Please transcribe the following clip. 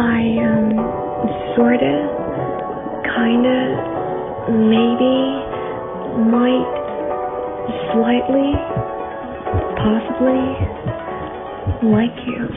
I, am sorta, kinda, maybe, might, slightly, possibly, like you.